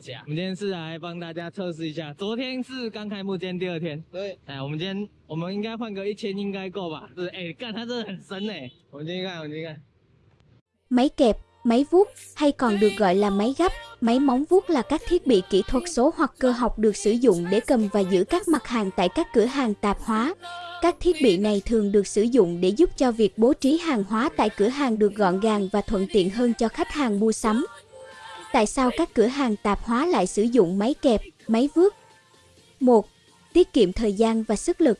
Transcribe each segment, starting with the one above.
我们今天是来帮大家测试一下，昨天是刚开幕，今天第二天。对，哎，我们今天我们应该换个一千应该够吧？是，哎，干，它真的很深哎。我们进去看，我们进去看。 Máy kẹp, máy vuốt hay còn được gọi là máy gấp, máy móng vuốt là các thiết bị kỹ thuật số hoặc cơ học được sử dụng để cầm và giữ các mặt hàng tại các cửa hàng tạp hóa. Các thiết bị này thường được sử dụng để giúp cho việc bố trí hàng hóa tại cửa hàng được gọn gàng và thuận tiện hơn cho khách hàng mua sắm. Tại sao các cửa hàng tạp hóa lại sử dụng máy kẹp, máy vướt? 1. Tiết kiệm thời gian và sức lực.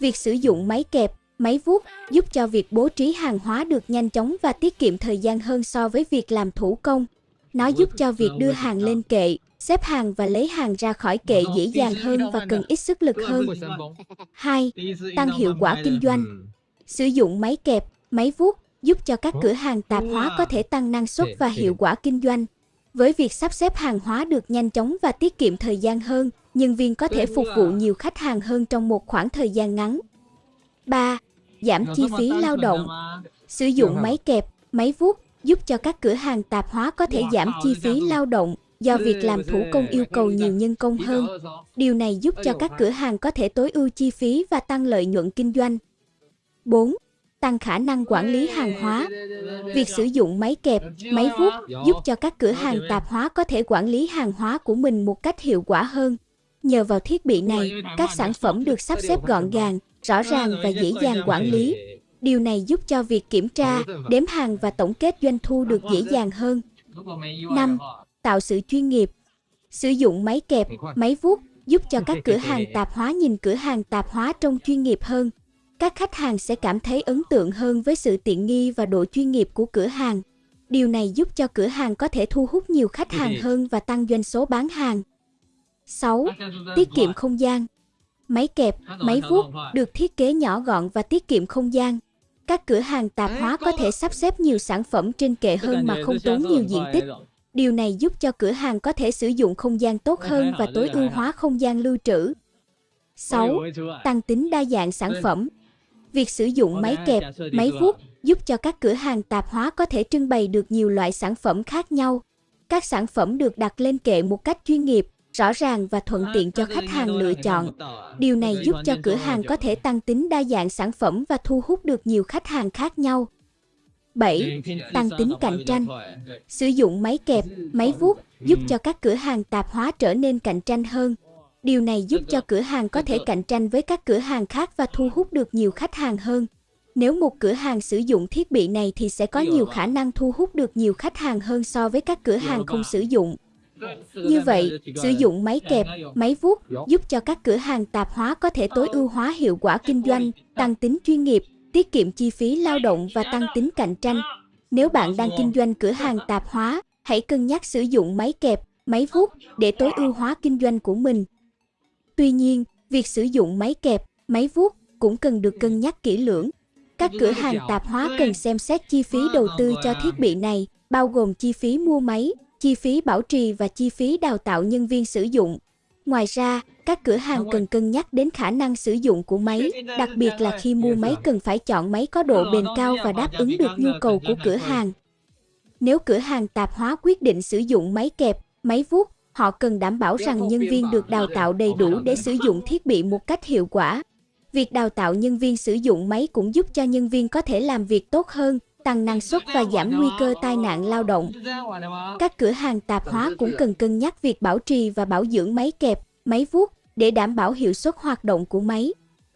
Việc sử dụng máy kẹp, máy vuốt giúp cho việc bố trí hàng hóa được nhanh chóng và tiết kiệm thời gian hơn so với việc làm thủ công. Nó giúp cho việc đưa hàng lên kệ, xếp hàng và lấy hàng ra khỏi kệ dễ dàng hơn và cần ít sức lực hơn. 2. Tăng hiệu quả kinh doanh. Sử dụng máy kẹp, máy vuốt giúp cho các cửa hàng tạp hóa có thể tăng năng suất và hiệu quả kinh doanh. Với việc sắp xếp hàng hóa được nhanh chóng và tiết kiệm thời gian hơn, nhân viên có thể phục vụ nhiều khách hàng hơn trong một khoảng thời gian ngắn. 3. Giảm chi phí lao động Sử dụng máy kẹp, máy vuốt giúp cho các cửa hàng tạp hóa có thể giảm chi phí lao động do việc làm thủ công yêu cầu nhiều nhân công hơn. Điều này giúp cho các cửa hàng có thể tối ưu chi phí và tăng lợi nhuận kinh doanh. 4 tăng khả năng quản lý hàng hóa. Việc sử dụng máy kẹp, máy vuốt giúp cho các cửa hàng tạp hóa có thể quản lý hàng hóa của mình một cách hiệu quả hơn. Nhờ vào thiết bị này, các sản phẩm được sắp xếp gọn gàng, rõ ràng và dễ dàng quản lý. Điều này giúp cho việc kiểm tra, đếm hàng và tổng kết doanh thu được dễ dàng hơn. 5. Tạo sự chuyên nghiệp Sử dụng máy kẹp, máy vuốt giúp cho các cửa hàng tạp hóa nhìn cửa hàng tạp hóa trông chuyên nghiệp hơn các khách hàng sẽ cảm thấy ấn tượng hơn với sự tiện nghi và độ chuyên nghiệp của cửa hàng. Điều này giúp cho cửa hàng có thể thu hút nhiều khách hàng hơn và tăng doanh số bán hàng. 6. Tiết kiệm không gian Máy kẹp, máy vuốt được thiết kế nhỏ gọn và tiết kiệm không gian. Các cửa hàng tạp hóa có thể sắp xếp nhiều sản phẩm trên kệ hơn mà không tốn nhiều diện tích. Điều này giúp cho cửa hàng có thể sử dụng không gian tốt hơn và tối ưu hóa không gian lưu trữ. 6. Tăng tính đa dạng sản phẩm Việc sử dụng máy kẹp, máy vuốt giúp cho các cửa hàng tạp hóa có thể trưng bày được nhiều loại sản phẩm khác nhau. Các sản phẩm được đặt lên kệ một cách chuyên nghiệp, rõ ràng và thuận tiện cho khách hàng lựa chọn. Điều này giúp cho cửa hàng có thể tăng tính đa dạng sản phẩm và thu hút được nhiều khách hàng khác nhau. 7. Tăng tính cạnh tranh. Sử dụng máy kẹp, máy vuốt giúp cho các cửa hàng tạp hóa trở nên cạnh tranh hơn. Điều này giúp cho cửa hàng có thể cạnh tranh với các cửa hàng khác và thu hút được nhiều khách hàng hơn. Nếu một cửa hàng sử dụng thiết bị này thì sẽ có nhiều khả năng thu hút được nhiều khách hàng hơn so với các cửa hàng không sử dụng. Như vậy, sử dụng máy kẹp, máy vuốt giúp cho các cửa hàng tạp hóa có thể tối ưu hóa hiệu quả kinh doanh, tăng tính chuyên nghiệp, tiết kiệm chi phí lao động và tăng tính cạnh tranh. Nếu bạn đang kinh doanh cửa hàng tạp hóa, hãy cân nhắc sử dụng máy kẹp, máy vuốt để tối ưu hóa kinh doanh của mình. Tuy nhiên, việc sử dụng máy kẹp, máy vuốt cũng cần được cân nhắc kỹ lưỡng. Các cửa hàng tạp hóa cần xem xét chi phí đầu tư cho thiết bị này, bao gồm chi phí mua máy, chi phí bảo trì và chi phí đào tạo nhân viên sử dụng. Ngoài ra, các cửa hàng cần cân nhắc đến khả năng sử dụng của máy, đặc biệt là khi mua máy cần phải chọn máy có độ bền cao và đáp ứng được nhu cầu của cửa hàng. Nếu cửa hàng tạp hóa quyết định sử dụng máy kẹp, máy vuốt, Họ cần đảm bảo rằng nhân viên được đào tạo đầy đủ để sử dụng thiết bị một cách hiệu quả. Việc đào tạo nhân viên sử dụng máy cũng giúp cho nhân viên có thể làm việc tốt hơn, tăng năng suất và giảm nguy cơ tai nạn lao động. Các cửa hàng tạp hóa cũng cần cân nhắc việc bảo trì và bảo dưỡng máy kẹp, máy vuốt để đảm bảo hiệu suất hoạt động của máy.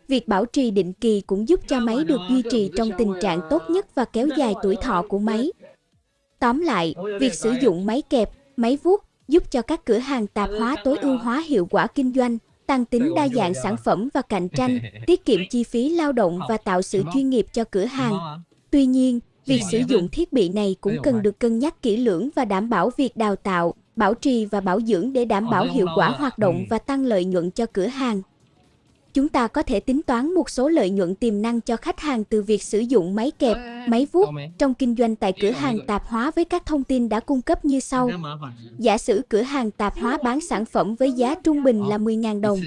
Việc bảo trì định kỳ cũng giúp cho máy được duy trì trong tình trạng tốt nhất và kéo dài tuổi thọ của máy. Tóm lại, việc sử dụng máy kẹp, máy vuốt giúp cho các cửa hàng tạp hóa tối ưu hóa hiệu quả kinh doanh, tăng tính đa dạng sản phẩm và cạnh tranh, tiết kiệm chi phí lao động và tạo sự chuyên nghiệp cho cửa hàng. Tuy nhiên, việc sử dụng thiết bị này cũng cần được cân nhắc kỹ lưỡng và đảm bảo việc đào tạo, bảo trì và bảo dưỡng để đảm bảo hiệu quả hoạt động và tăng lợi nhuận cho cửa hàng chúng ta có thể tính toán một số lợi nhuận tiềm năng cho khách hàng từ việc sử dụng máy kẹp, máy vuốt trong kinh doanh tại cửa hàng tạp hóa với các thông tin đã cung cấp như sau. Giả sử cửa hàng tạp hóa bán sản phẩm với giá trung bình là 10.000 đồng.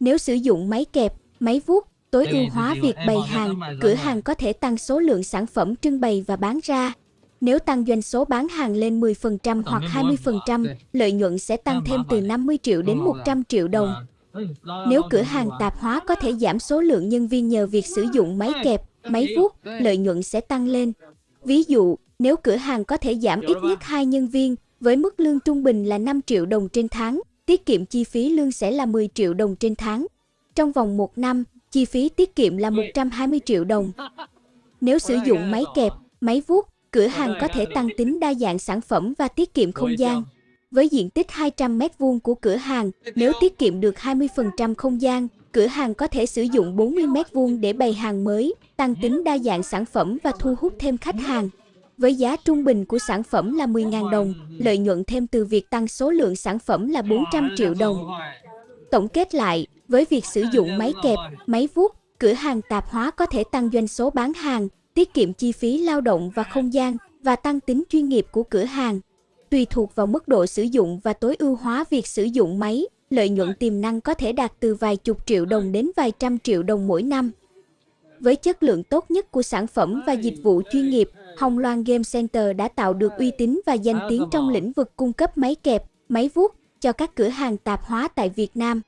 Nếu sử dụng máy kẹp, máy vuốt, tối ưu hóa việc bày hàng, cửa hàng có thể tăng số lượng sản phẩm trưng bày và bán ra. Nếu tăng doanh số bán hàng lên 10% hoặc 20%, lợi nhuận sẽ tăng thêm từ 50 triệu đến 100 triệu đồng. Nếu cửa hàng tạp hóa có thể giảm số lượng nhân viên nhờ việc sử dụng máy kẹp, máy vuốt, lợi nhuận sẽ tăng lên. Ví dụ, nếu cửa hàng có thể giảm ít nhất 2 nhân viên, với mức lương trung bình là 5 triệu đồng trên tháng, tiết kiệm chi phí lương sẽ là 10 triệu đồng trên tháng. Trong vòng 1 năm, chi phí tiết kiệm là 120 triệu đồng. Nếu sử dụng máy kẹp, máy vuốt, cửa hàng có thể tăng tính đa dạng sản phẩm và tiết kiệm không gian. Với diện tích 200 m2 của cửa hàng, nếu tiết kiệm được 20% không gian, cửa hàng có thể sử dụng 40 m2 để bày hàng mới, tăng tính đa dạng sản phẩm và thu hút thêm khách hàng. Với giá trung bình của sản phẩm là 10.000 đồng, lợi nhuận thêm từ việc tăng số lượng sản phẩm là 400 triệu đồng. Tổng kết lại, với việc sử dụng máy kẹp, máy vuốt, cửa hàng tạp hóa có thể tăng doanh số bán hàng, tiết kiệm chi phí lao động và không gian và tăng tính chuyên nghiệp của cửa hàng. Tùy thuộc vào mức độ sử dụng và tối ưu hóa việc sử dụng máy, lợi nhuận tiềm năng có thể đạt từ vài chục triệu đồng đến vài trăm triệu đồng mỗi năm. Với chất lượng tốt nhất của sản phẩm và dịch vụ chuyên nghiệp, Hồng Loan Game Center đã tạo được uy tín và danh tiếng trong lĩnh vực cung cấp máy kẹp, máy vuốt cho các cửa hàng tạp hóa tại Việt Nam.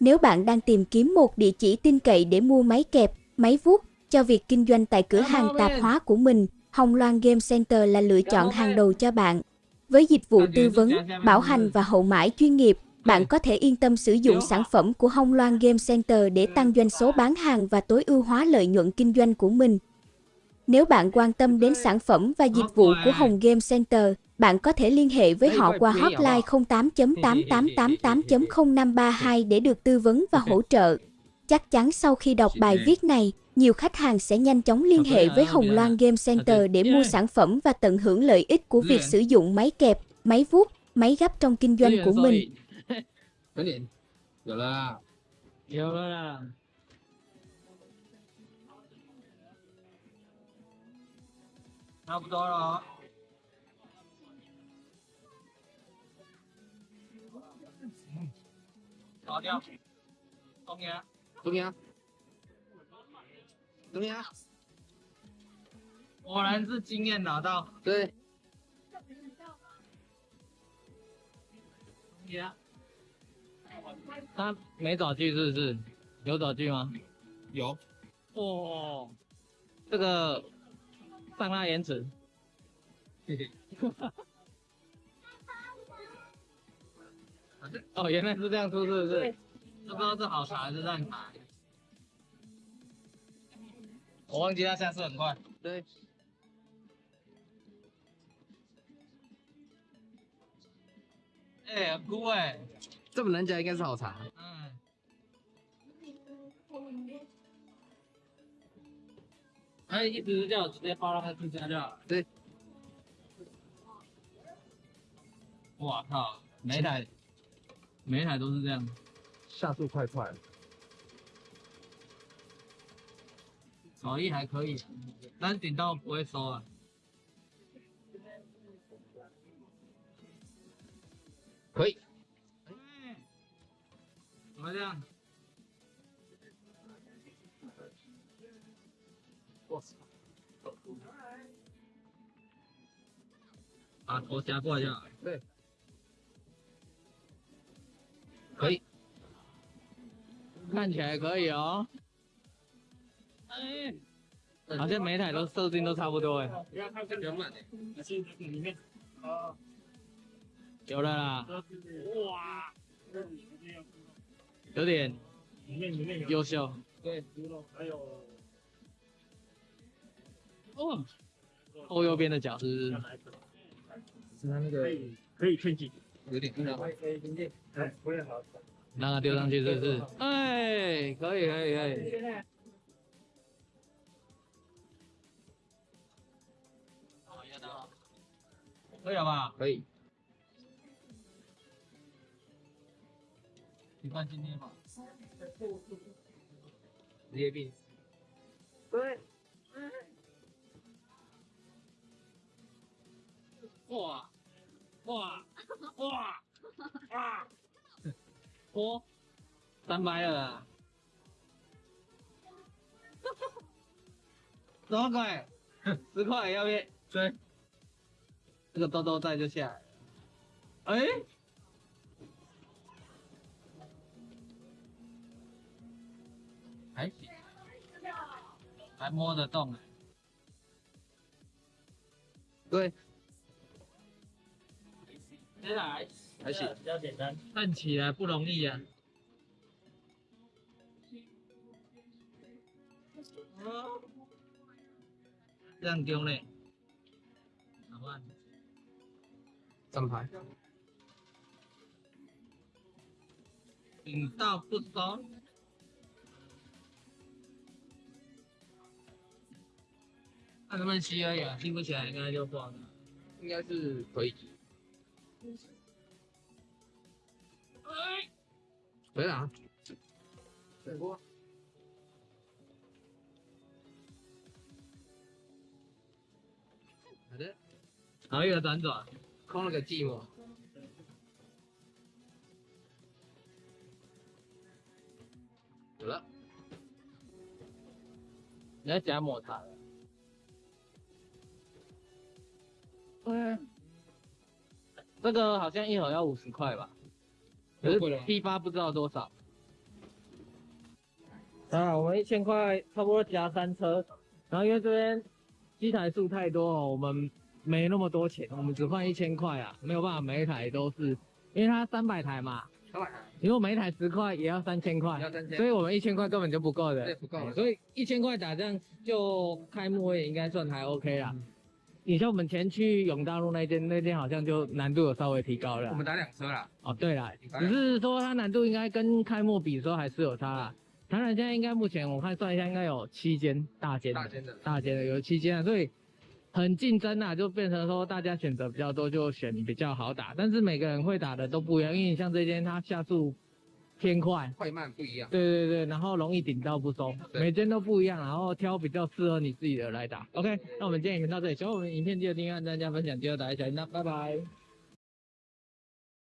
Nếu bạn đang tìm kiếm một địa chỉ tin cậy để mua máy kẹp, máy vuốt cho việc kinh doanh tại cửa hàng tạp hóa của mình, Hồng Loan Game Center là lựa chọn hàng đầu cho bạn. Với dịch vụ tư vấn, bảo hành và hậu mãi chuyên nghiệp, bạn có thể yên tâm sử dụng sản phẩm của Hồng Loan Game Center để tăng doanh số bán hàng và tối ưu hóa lợi nhuận kinh doanh của mình. Nếu bạn quan tâm đến sản phẩm và dịch vụ của Hồng Game Center, bạn có thể liên hệ với họ qua hotline 08.8888.0532 để được tư vấn và hỗ trợ. Chắc chắn sau khi đọc bài viết này, nhiều khách hàng sẽ nhanh chóng liên hệ với Hồng Loan Game Center để mua sản phẩm và tận hưởng lợi ích của việc sử dụng máy kẹp, máy vuốt, máy gấp trong kinh doanh của mình. Học rồi đó. Có chưa? Không nghe. 啦。差不多了哦。搞掉。中间。中间，中间，果然是经验拿到。对，中间。他没找具是不是？有找具吗？有，哦，这个上拉延迟。嘿嘿，哦，原来是这样出，是不是？不知道是好茶还是烂茶。我忘记它下次很快。对，哎、很酷哎。这么难讲应该是好茶。嗯。他一直是叫我直接报到他自家就好了。对。哇靠！每一台，每一台都是这样。下速快快，手艺还可以，但是顶到不会收啊。可以。哎怎么这样？我操，把头夹过来就好。对，可以。看起来可以哦。哎，好像每台都设定都差不多哎。不要看原版的，里面。有了啦，哇，有点里面里面有。优秀。对，还有哦，后右边的角是是它那个可以劝进，有点硬啊。哎，不会好。让它丢上去是不是？哎，可以可以可以。可以了吧？可以。你看今天吧。职业病。对。哇哇哇哇！哦，三百了啦。多少块？十块，要不要？追。这个豆豆在就下来了。哎、还行，还摸得动哎。对，接下来还行，比较简单。站起来不容易啊。这样丢嘞，好吧？整排。顶到不收。看能不能吸而已啊，吸不起来应该就挂了。应该是可以。可以啊。好的，然后一个转转，空了个寂寞。有了，你要加抹茶。对，这个好像一盒要五十块吧，批发不知道多少。啊，我们一千块差不多加三车，然后因为这边机台数太多哦，我们没那么多钱，我们只换一千块啊，没有办法每一台都是，因为它三百台嘛，三百台，如果每一台十块也要三千块，要三千所以我们一千块根本就不够的，对不够所以一千块打这样就开幕也应该算还 OK 啦。你像我们前去永大路那间，那间好像就难度有稍微提高了。我们打两车啦。哦，对啦，只是说它难度应该跟开幕比的时候还是有差啦。台南现在应该目前我看算一下，应该有七间大间的，大间的大间的有七间啊，所以很竞争啊，就变成说大家选择比较多，就选比较好打。但是每个人会打的都不一样，因为你像这间它下速偏快，快慢不一样。对对对，然后容易顶到不收，每间都不一样，然后挑比较适合你自己的来打。OK，那我们今天影片到这里，喜欢我们影片记得订阅、按赞、加分享，记得打一下，那拜拜。